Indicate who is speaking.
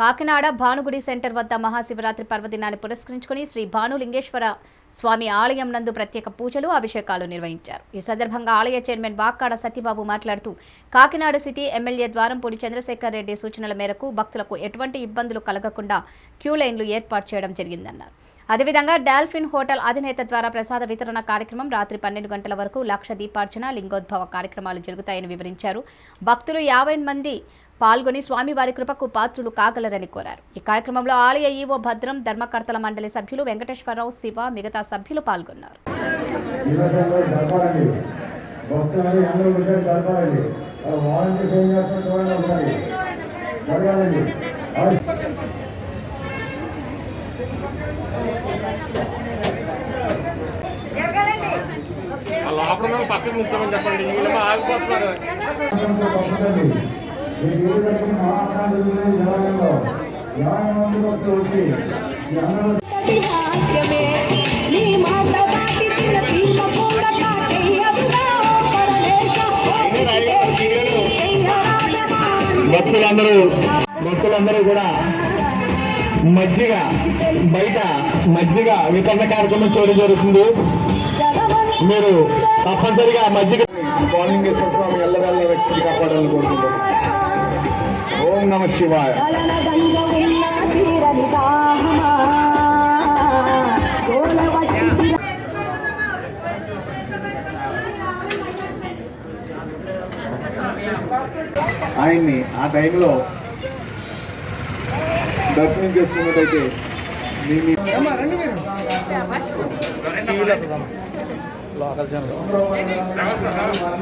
Speaker 1: Kakinada Bhanugudi centre వద్ద మహాశివరాత్రి పర్వదినాన్ని పురస్కరించుకుని శ్రీ భానులింగేశ్వర స్వామి ఆలయం నందు ప్రత్యేక పూజలు అభిషేకాలు నిర్వహించారు. ఈ సందర్భంగా ఆలయ చైర్మన్ వాక్కాడ సత్యబాబు మాట్లాడుతూ కాకినాడ సిటీ ఎమ్మెల్యే ద్వారంపూడి చంద్రశేఖర్ రెడ్డి సూచనల మేరకు భక్తులకు ఎటువంటి ఇబ్బందులు కలగకుండా క్యూ లైన్లు ఏర్పాటు చేయడం జరిగిందన్నారు. అదేవిధంగా డాల్ఫిన్ హోటల్ అధినేత ద్వారా ప్రసాద వితరణ కార్యక్రమం రాత్రి పన్నెండు గంటల వరకు లక్ష దీపార్చన లింగోద్భవ కార్యక్రమాలు జరుగుతాయని వివరించారు. భక్తులు యాభై మంది పాల్గొని స్వామివారి కృపకు పాత్రులు కాగలరని కోరారు. ఈ కార్యక్రమంలో ఆలయ ఈవో భద్రం ధర్మకర్తల మండలి సభ్యులు వెంకటేశ్వరరావు శివ మిగతా సభ్యులు పాల్గొన్నారు.
Speaker 2: జీవితంలో
Speaker 3: లోపల పక్కన ఉంచామని చెప్పండి వీళ్ళేమో ఆగిపోతున్నారు
Speaker 4: హాస్యమే నీ మాట కూడా
Speaker 5: భక్తులందరూ భక్తులందరూ కూడా మజ్జిగ బయట మజ్జిగ వితరణ కార్యక్రమం చేయడం జరుగుతుంది. మీరు తప్పనిసరిగా మజ్జిగ స్వామిలింగేశ్వర స్వామి ఎల్లవేళ్ళ రక్షణ కాపాడాలని కోరుకుంటున్నాం. ఓం నమ శివాయ. ఆయన్ని ఆ టైంలో దర్శనం చేసుకున్నట్టయితే మీ మీ